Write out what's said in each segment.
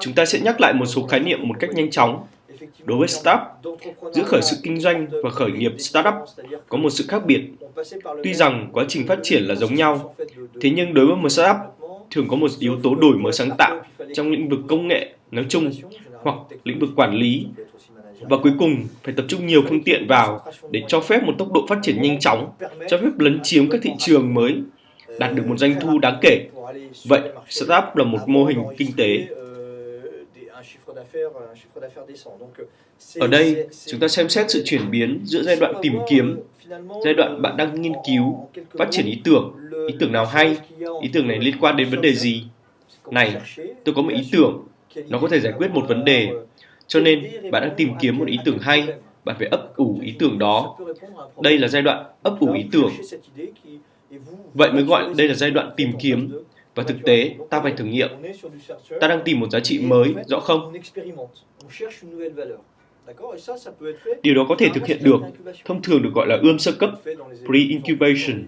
Chúng ta sẽ nhắc lại một số khái niệm một cách nhanh chóng. Đối với startup, giữa khởi sự kinh doanh và khởi nghiệp startup có một sự khác biệt. Tuy rằng quá trình phát triển là giống nhau, thế nhưng đối với một startup thường có một yếu tố đổi mới sáng tạo trong lĩnh vực công nghệ nói chung hoặc lĩnh vực quản lý và cuối cùng phải tập trung nhiều phương tiện vào để cho phép một tốc độ phát triển nhanh chóng, cho phép lấn chiếm các thị trường mới, đạt được một doanh thu đáng kể. Vậy, startup là một mô hình kinh tế. Ở đây, chúng ta xem xét sự chuyển biến giữa giai đoạn tìm kiếm, giai đoạn bạn đang nghiên cứu, phát triển ý tưởng, ý tưởng nào hay, ý tưởng này liên quan đến vấn đề gì. Này, tôi có một ý tưởng, nó có thể giải quyết một vấn đề cho nên bạn đang tìm kiếm một ý tưởng hay, bạn phải ấp ủ ý tưởng đó. Đây là giai đoạn ấp ủ ý tưởng. Vậy mới gọi đây là giai đoạn tìm kiếm. Và thực tế, ta phải thử nghiệm. Ta đang tìm một giá trị mới, rõ không? Điều đó có thể thực hiện được, thông thường được gọi là ươm sơ cấp, pre-incubation.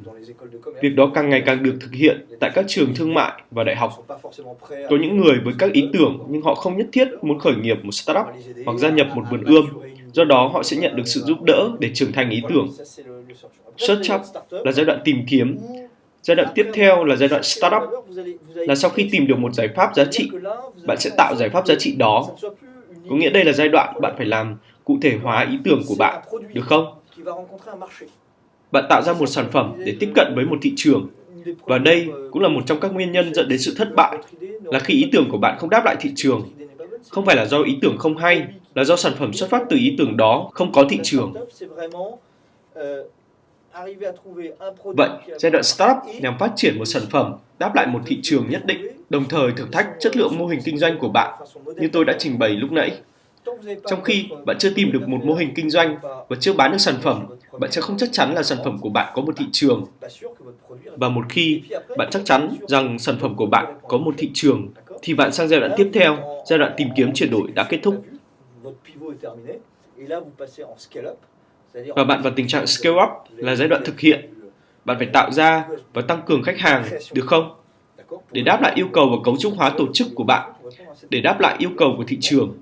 Việc đó càng ngày càng được thực hiện tại các trường thương mại và đại học. Có những người với các ý tưởng nhưng họ không nhất thiết muốn khởi nghiệp một startup hoặc gia nhập một vườn ươm. Do đó, họ sẽ nhận được sự giúp đỡ để trưởng thành ý tưởng. Search up là giai đoạn tìm kiếm. Giai đoạn tiếp theo là giai đoạn startup, là sau khi tìm được một giải pháp giá trị, bạn sẽ tạo giải pháp giá trị đó có nghĩa đây là giai đoạn bạn phải làm cụ thể hóa ý tưởng của bạn, được không? Bạn tạo ra một sản phẩm để tiếp cận với một thị trường. Và đây cũng là một trong các nguyên nhân dẫn đến sự thất bại, là khi ý tưởng của bạn không đáp lại thị trường. Không phải là do ý tưởng không hay, là do sản phẩm xuất phát từ ý tưởng đó không có thị trường. Vậy, giai đoạn startup nhằm phát triển một sản phẩm đáp lại một thị trường nhất định, đồng thời thử thách chất lượng mô hình kinh doanh của bạn, như tôi đã trình bày lúc nãy. Trong khi bạn chưa tìm được một mô hình kinh doanh và chưa bán được sản phẩm, bạn sẽ không chắc chắn là sản phẩm của bạn có một thị trường. Và một khi bạn chắc chắn rằng sản phẩm của bạn có một thị trường, thì bạn sang giai đoạn tiếp theo, giai đoạn tìm kiếm chuyển đổi đã kết thúc. Và bạn vào tình trạng scale up là giai đoạn thực hiện. Bạn phải tạo ra và tăng cường khách hàng, được không? Để đáp lại yêu cầu và cấu trúc hóa tổ chức của bạn, để đáp lại yêu cầu của thị trường.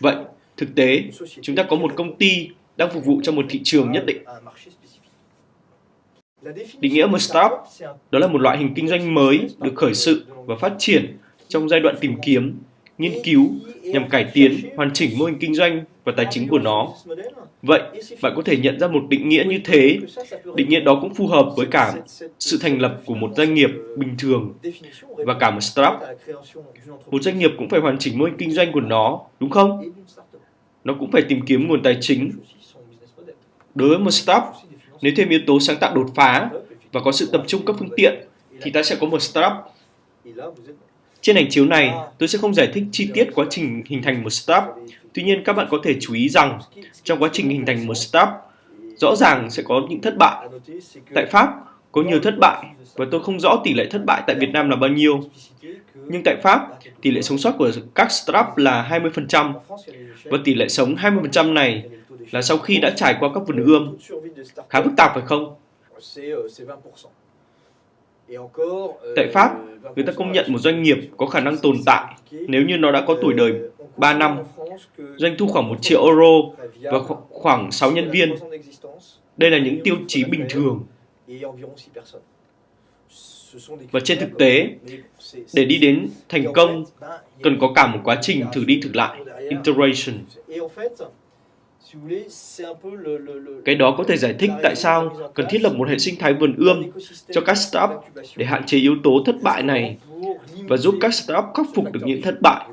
Vậy, thực tế, chúng ta có một công ty đang phục vụ cho một thị trường nhất định. Định nghĩa một startup đó là một loại hình kinh doanh mới được khởi sự và phát triển trong giai đoạn tìm kiếm, nghiên cứu nhằm cải tiến, hoàn chỉnh mô hình kinh doanh và tài chính của nó. Vậy, bạn có thể nhận ra một định nghĩa như thế. Định nghĩa đó cũng phù hợp với cả sự thành lập của một doanh nghiệp bình thường và cả một startup. Một doanh nghiệp cũng phải hoàn chỉnh mô hình kinh doanh của nó, đúng không? Nó cũng phải tìm kiếm nguồn tài chính. Đối với một startup, nếu thêm yếu tố sáng tạo đột phá và có sự tập trung các phương tiện, thì ta sẽ có một startup. Trên ảnh chiếu này, tôi sẽ không giải thích chi tiết quá trình hình thành một startup Tuy nhiên các bạn có thể chú ý rằng trong quá trình hình thành một startup, rõ ràng sẽ có những thất bại. Tại Pháp có nhiều thất bại và tôi không rõ tỷ lệ thất bại tại Việt Nam là bao nhiêu. Nhưng tại Pháp, tỷ lệ sống sót của các startup là 20% và tỷ lệ sống 20% này là sau khi đã trải qua các vườn ươm. Khá phức tạp phải không? Tại Pháp, người ta công nhận một doanh nghiệp có khả năng tồn tại nếu như nó đã có tuổi đời 3 năm, doanh thu khoảng 1 triệu euro và khoảng 6 nhân viên. Đây là những tiêu chí bình thường. Và trên thực tế, để đi đến thành công, cần có cả một quá trình thử đi thử lại, iteration. Cái đó có thể giải thích tại sao cần thiết lập một hệ sinh thái vườn ươm cho các startup để hạn chế yếu tố thất bại này và giúp các startup khắc phục được những thất bại?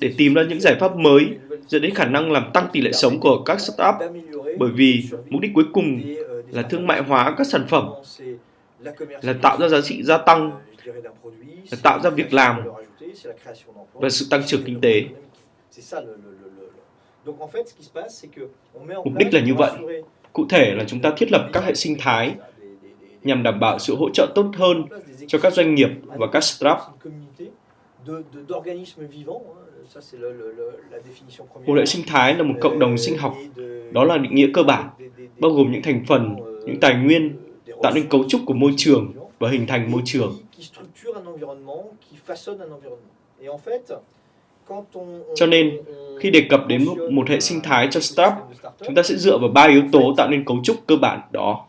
để tìm ra những giải pháp mới dẫn đến khả năng làm tăng tỷ lệ sống của các startup bởi vì mục đích cuối cùng là thương mại hóa các sản phẩm là tạo ra giá trị gia tăng là tạo ra việc làm và sự tăng trưởng kinh tế mục đích là như vậy. cụ thể là chúng ta thiết lập các hệ sinh thái nhằm đảm bảo sự hỗ trợ tốt hơn cho các doanh nghiệp và các startup. Một hệ sinh thái là một cộng đồng sinh học, đó là định nghĩa cơ bản, bao gồm những thành phần, những tài nguyên, tạo nên cấu trúc của môi trường và hình thành môi trường. Cho nên, khi đề cập đến một, hệ sinh thái cho startup, chúng ta sẽ dựa vào ba yếu tố tạo nên cấu trúc cơ bản đó.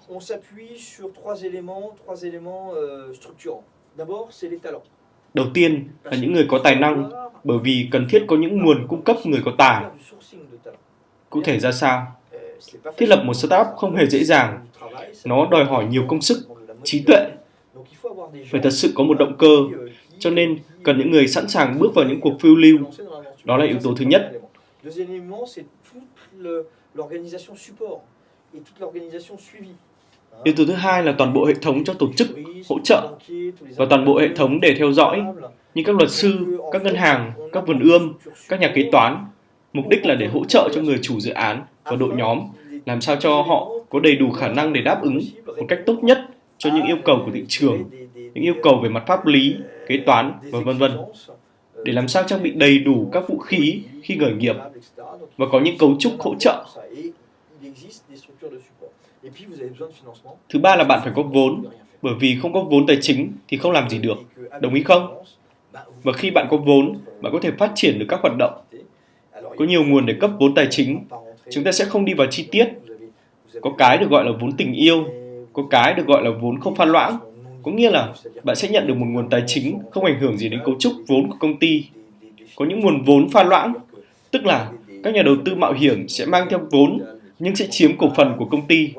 Đầu tiên là những người có tài năng, bởi vì cần thiết có những nguồn cung cấp người có tài. Cụ thể ra sao? Thiết lập một startup không hề dễ dàng. Nó đòi hỏi nhiều công sức, trí tuệ. Phải thật sự có một động cơ, cho nên cần những người sẵn sàng bước vào những cuộc phiêu lưu. Đó là yếu tố thứ nhất. Yếu tố thứ hai là toàn bộ hệ thống cho tổ chức, hỗ trợ và toàn bộ hệ thống để theo dõi như các luật sư, các ngân hàng, các vườn ươm, các nhà kế toán. Mục đích là để hỗ trợ cho người chủ dự án và đội nhóm làm sao cho họ có đầy đủ khả năng để đáp ứng một cách tốt nhất cho những yêu cầu của thị trường, những yêu cầu về mặt pháp lý, kế toán và vân vân. Để làm sao trang bị đầy đủ các vũ khí khi khởi nghiệp và có những cấu trúc hỗ trợ. Thứ ba là bạn phải có vốn, bởi vì không có vốn tài chính thì không làm gì được. Đồng ý không? Và khi bạn có vốn, bạn có thể phát triển được các hoạt động. Có nhiều nguồn để cấp vốn tài chính. Chúng ta sẽ không đi vào chi tiết. Có cái được gọi là vốn tình yêu, có cái được gọi là vốn không pha loãng. Có nghĩa là bạn sẽ nhận được một nguồn tài chính không ảnh hưởng gì đến cấu trúc vốn của công ty. Có những nguồn vốn pha loãng, tức là các nhà đầu tư mạo hiểm sẽ mang theo vốn nhưng sẽ chiếm cổ phần của công ty.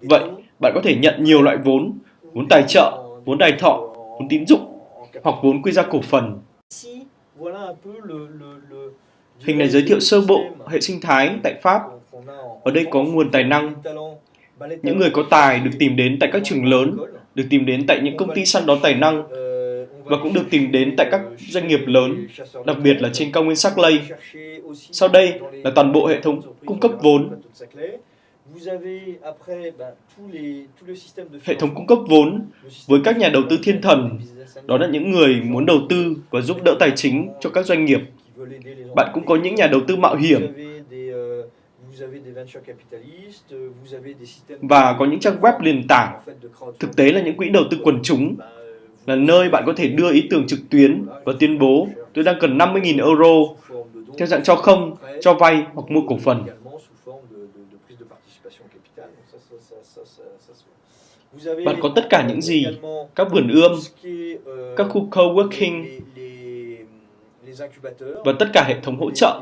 Vậy, bạn có thể nhận nhiều loại vốn, vốn tài trợ, vốn đài thọ, vốn tín dụng hoặc vốn quy ra cổ phần. Hình này giới thiệu sơ bộ hệ sinh thái tại Pháp. Ở đây có nguồn tài năng. Những người có tài được tìm đến tại các trường lớn, được tìm đến tại những công ty săn đón tài năng và cũng được tìm đến tại các doanh nghiệp lớn, đặc biệt là trên cao nguyên sắc lây. Sau đây là toàn bộ hệ thống cung cấp vốn. Hệ thống cung cấp vốn với các nhà đầu tư thiên thần, đó là những người muốn đầu tư và giúp đỡ tài chính cho các doanh nghiệp. Bạn cũng có những nhà đầu tư mạo hiểm và có những trang web nền tảng. Thực tế là những quỹ đầu tư quần chúng là nơi bạn có thể đưa ý tưởng trực tuyến và tuyên bố tôi đang cần 50.000 euro theo dạng cho không, cho vay hoặc mua cổ phần. Bạn có tất cả những gì? Các vườn ươm, các khu co-working và tất cả hệ thống hỗ trợ.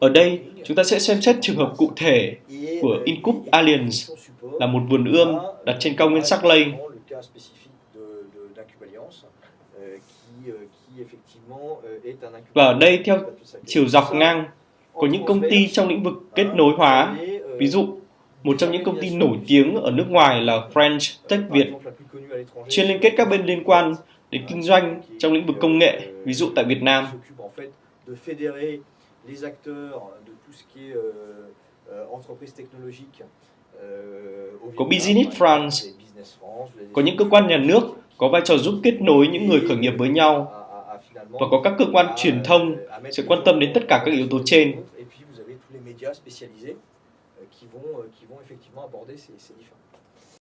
Ở đây, chúng ta sẽ xem xét trường hợp cụ thể của Incup Alliance là một vườn ươm đặt trên cao nguyên Sắc Lây và ở đây theo chiều dọc ngang có những công ty trong lĩnh vực kết nối hóa. Ví dụ, một trong những công ty nổi tiếng ở nước ngoài là French Tech Việt, chuyên liên kết các bên liên quan đến kinh doanh trong lĩnh vực công nghệ, ví dụ tại Việt Nam. Có Business France, có những cơ quan nhà nước có vai trò giúp kết nối những người khởi nghiệp với nhau và có các cơ quan truyền thông sẽ quan tâm đến tất cả các yếu tố trên.